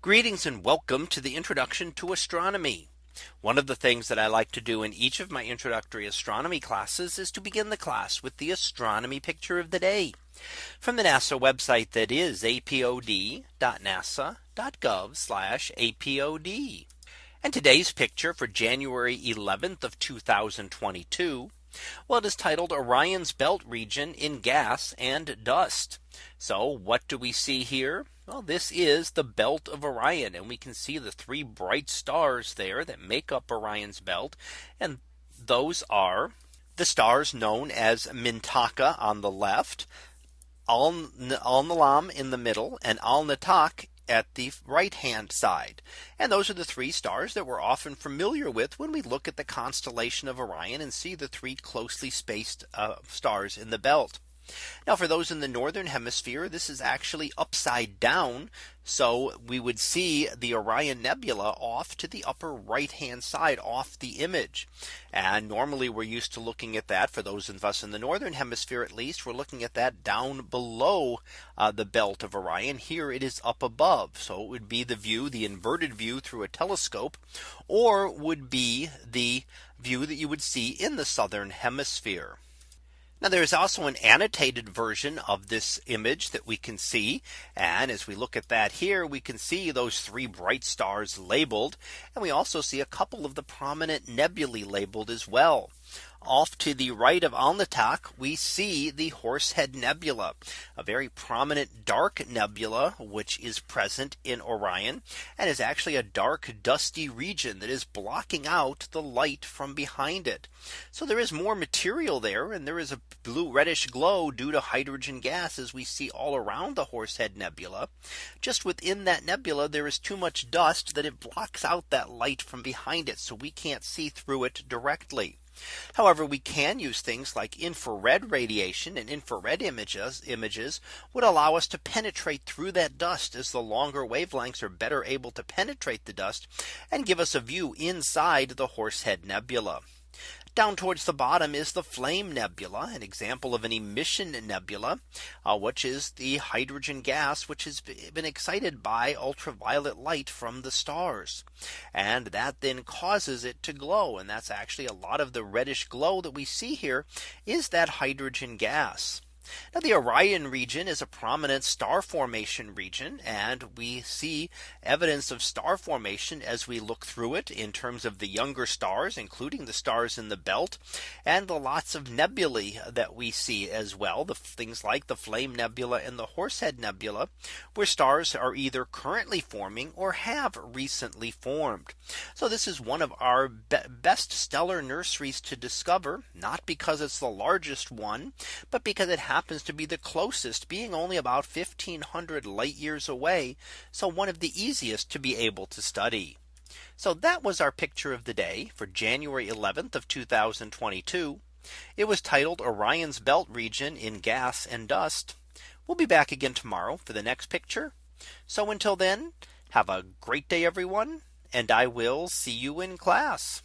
Greetings and welcome to the introduction to astronomy. One of the things that I like to do in each of my introductory astronomy classes is to begin the class with the astronomy picture of the day from the NASA website that is apod.nasa.gov apod. And today's picture for January 11th of 2022. Well, it is titled Orion's belt region in gas and dust. So what do we see here? Well, this is the belt of Orion and we can see the three bright stars there that make up Orion's belt. And those are the stars known as Mintaka on the left, Alnilam in the middle and Alnitak at the right hand side. And those are the three stars that we're often familiar with when we look at the constellation of Orion and see the three closely spaced uh, stars in the belt. Now for those in the northern hemisphere, this is actually upside down. So we would see the Orion Nebula off to the upper right hand side off the image. And normally we're used to looking at that for those of us in the northern hemisphere, at least we're looking at that down below uh, the belt of Orion. Here it is up above. So it would be the view, the inverted view through a telescope, or would be the view that you would see in the southern hemisphere. Now there is also an annotated version of this image that we can see. And as we look at that here, we can see those three bright stars labeled. And we also see a couple of the prominent nebulae labeled as well. Off to the right of Alnitak, we see the Horsehead Nebula, a very prominent dark nebula, which is present in Orion and is actually a dark dusty region that is blocking out the light from behind it. So there is more material there and there is a blue reddish glow due to hydrogen gas as we see all around the Horsehead Nebula. Just within that nebula, there is too much dust that it blocks out that light from behind it. So we can't see through it directly. However, we can use things like infrared radiation and infrared images images would allow us to penetrate through that dust as the longer wavelengths are better able to penetrate the dust and give us a view inside the Horsehead Nebula. Down towards the bottom is the Flame Nebula, an example of an emission nebula, uh, which is the hydrogen gas, which has been excited by ultraviolet light from the stars. And that then causes it to glow. And that's actually a lot of the reddish glow that we see here is that hydrogen gas. Now the Orion region is a prominent star formation region and we see evidence of star formation as we look through it in terms of the younger stars including the stars in the belt and the lots of nebulae that we see as well the things like the Flame Nebula and the Horsehead Nebula where stars are either currently forming or have recently formed. So this is one of our be best stellar nurseries to discover not because it's the largest one but because it has happens to be the closest being only about 1500 light years away. So one of the easiest to be able to study. So that was our picture of the day for January 11th of 2022. It was titled Orion's belt region in gas and dust. We'll be back again tomorrow for the next picture. So until then, have a great day, everyone. And I will see you in class.